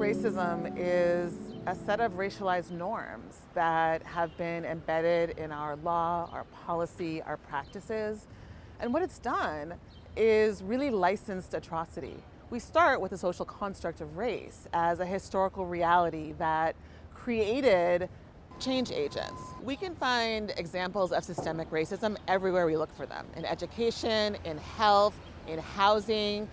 racism is a set of racialized norms that have been embedded in our law, our policy, our practices. And what it's done is really licensed atrocity. We start with the social construct of race as a historical reality that created change agents. We can find examples of systemic racism everywhere we look for them, in education, in health, in housing,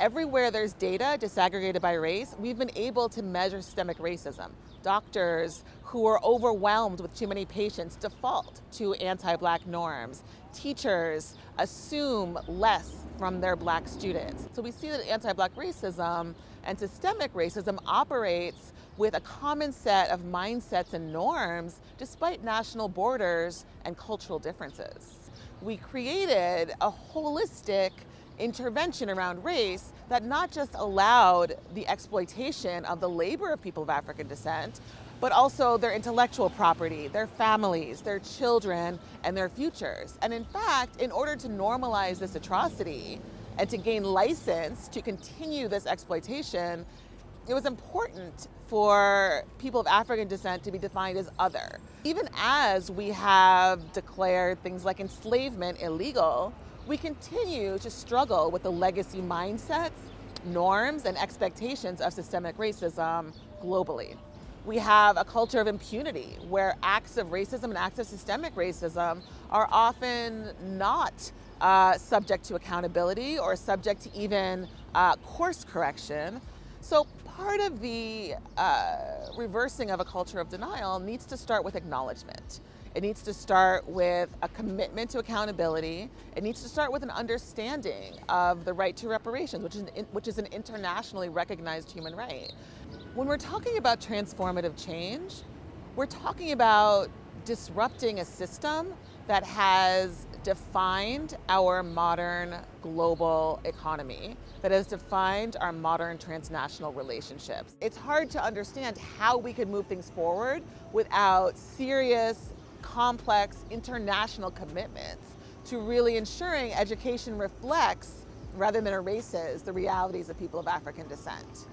everywhere there's data disaggregated by race, we've been able to measure systemic racism. Doctors who are overwhelmed with too many patients default to anti-black norms. Teachers assume less from their black students. So we see that anti-black racism and systemic racism operates with a common set of mindsets and norms despite national borders and cultural differences. We created a holistic intervention around race that not just allowed the exploitation of the labor of people of African descent, but also their intellectual property, their families, their children, and their futures. And in fact, in order to normalize this atrocity and to gain license to continue this exploitation, it was important for people of African descent to be defined as other. Even as we have declared things like enslavement illegal, we continue to struggle with the legacy mindsets, norms, and expectations of systemic racism globally. We have a culture of impunity where acts of racism and acts of systemic racism are often not uh, subject to accountability or subject to even uh, course correction. So part of the uh, reversing of a culture of denial needs to start with acknowledgement. It needs to start with a commitment to accountability. It needs to start with an understanding of the right to reparations, which is, an, which is an internationally recognized human right. When we're talking about transformative change, we're talking about disrupting a system that has defined our modern global economy, that has defined our modern transnational relationships. It's hard to understand how we could move things forward without serious complex international commitments to really ensuring education reflects, rather than erases, the realities of people of African descent.